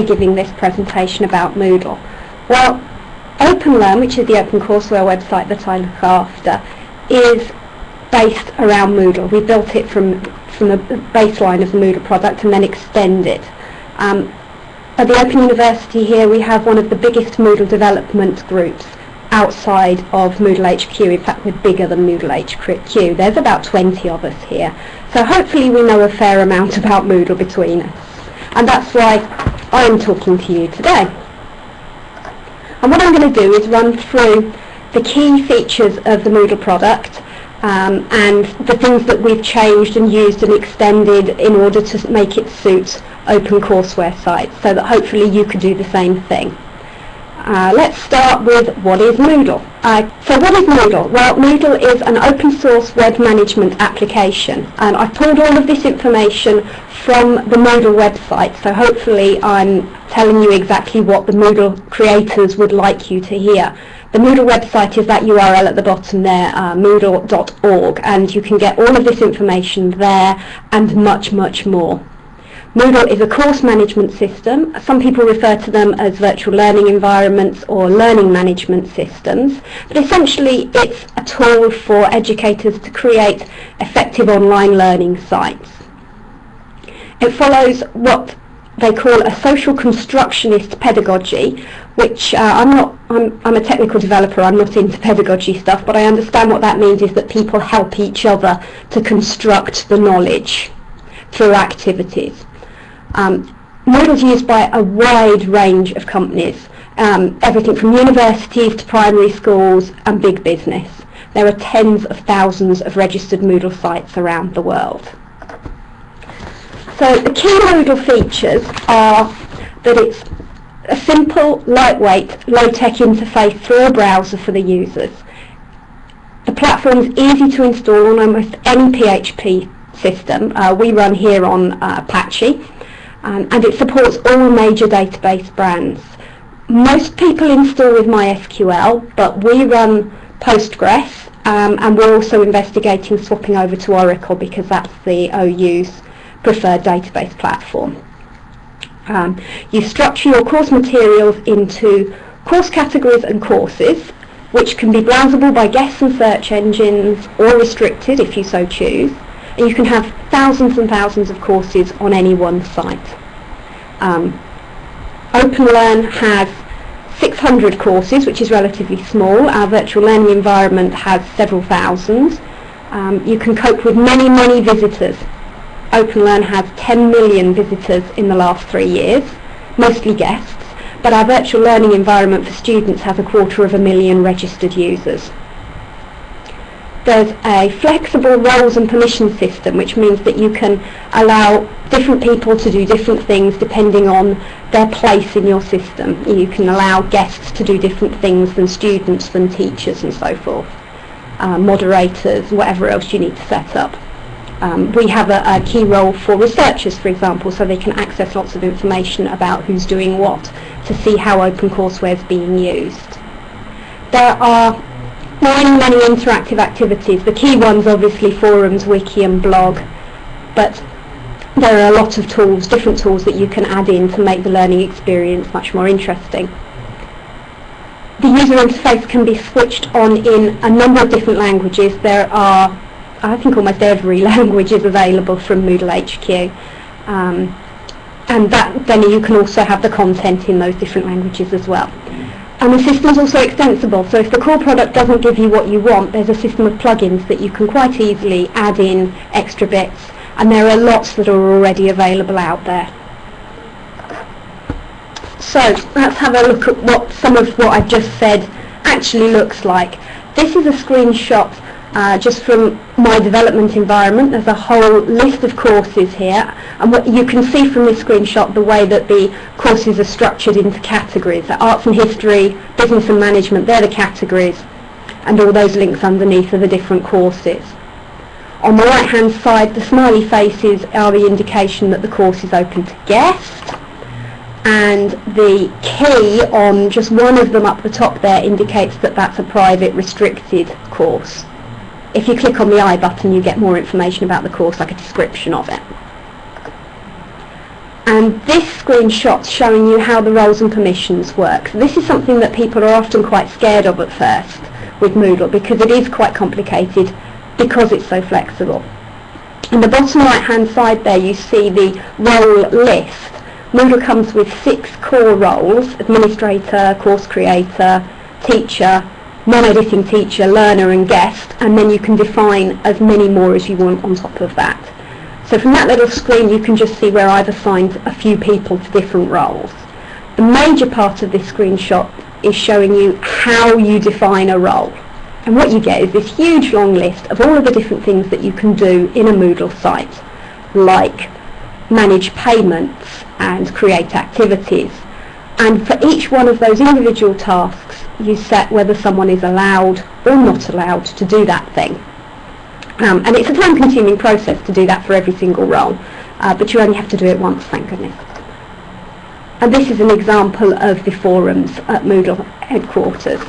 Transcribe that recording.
giving this presentation about Moodle? Well, OpenLearn, which is the OpenCourseWare website that I look after, is based around Moodle. We built it from, from the baseline of the Moodle product and then extended. Um, at the Open University here we have one of the biggest Moodle development groups outside of Moodle HQ. In fact, we're bigger than Moodle HQ. There's about 20 of us here. So hopefully we know a fair amount about Moodle between us. And that's why I'm talking to you today. And what I'm going to do is run through the key features of the Moodle product um, and the things that we've changed and used and extended in order to make it suit OpenCourseWare sites so that hopefully you could do the same thing. Uh, let's start with what is Moodle. Uh, so what is Moodle? Well, Moodle is an open source web management application. And I've pulled all of this information from the Moodle website, so hopefully I'm telling you exactly what the Moodle creators would like you to hear. The Moodle website is that URL at the bottom there, uh, moodle.org, and you can get all of this information there and much, much more. Moodle is a course management system. Some people refer to them as virtual learning environments or learning management systems, but essentially it's a tool for educators to create effective online learning sites. It follows what they call a social constructionist pedagogy, which uh, I'm not, I'm, I'm a technical developer, I'm not into pedagogy stuff, but I understand what that means is that people help each other to construct the knowledge through activities. Um, Moodle's used by a wide range of companies, um, everything from universities to primary schools and big business. There are tens of thousands of registered Moodle sites around the world. So the key Moodle features are that it's a simple, lightweight, low-tech interface through a browser for the users. The platform is easy to install on almost any PHP system. Uh, we run here on uh, Apache um, and it supports all major database brands. Most people install with MySQL, but we run Postgres, um, and we're also investigating swapping over to Oracle because that's the OU's preferred database platform. Um, you structure your course materials into course categories and courses, which can be browsable by guests and search engines, or restricted if you so choose and you can have thousands and thousands of courses on any one site. Um, OpenLearn has 600 courses, which is relatively small. Our virtual learning environment has several thousands. Um, you can cope with many, many visitors. OpenLearn has 10 million visitors in the last three years, mostly guests, but our virtual learning environment for students has a quarter of a million registered users there's a flexible roles and permission system which means that you can allow different people to do different things depending on their place in your system. You can allow guests to do different things than students, than teachers and so forth, uh, moderators, whatever else you need to set up. Um, we have a, a key role for researchers, for example, so they can access lots of information about who's doing what to see how OpenCourseWare is being used. There are many, many interactive activities. The key ones obviously forums, wiki and blog, but there are a lot of tools, different tools that you can add in to make the learning experience much more interesting. The user interface can be switched on in a number of different languages. There are, I think almost every language is available from Moodle HQ. Um, and that, then you can also have the content in those different languages as well. And the system is also extensible, so if the core product doesn't give you what you want, there's a system of plugins that you can quite easily add in extra bits, and there are lots that are already available out there. So let's have a look at what some of what I've just said actually looks like. This is a screenshot uh, just from my development environment. There's a whole list of courses here and what you can see from this screenshot the way that the courses are structured into categories. So arts and history, business and management, they're the categories and all those links underneath are the different courses. On the right hand side the smiley faces are the indication that the course is open to guests and the key on just one of them up the top there indicates that that's a private restricted course if you click on the I button you get more information about the course like a description of it. and this screenshot's showing you how the roles and permissions work. This is something that people are often quite scared of at first with Moodle because it is quite complicated because it's so flexible. In the bottom right hand side there you see the role list. Moodle comes with six core roles, administrator, course creator, teacher, non-editing teacher, learner and guest, and then you can define as many more as you want on top of that. So from that little screen you can just see where I've assigned a few people to different roles. The major part of this screenshot is showing you how you define a role. And what you get is this huge long list of all of the different things that you can do in a Moodle site, like manage payments and create activities. And for each one of those individual tasks, you set whether someone is allowed or not allowed to do that thing. Um, and it's a time-consuming process to do that for every single role, uh, but you only have to do it once, thank goodness. And this is an example of the forums at Moodle headquarters.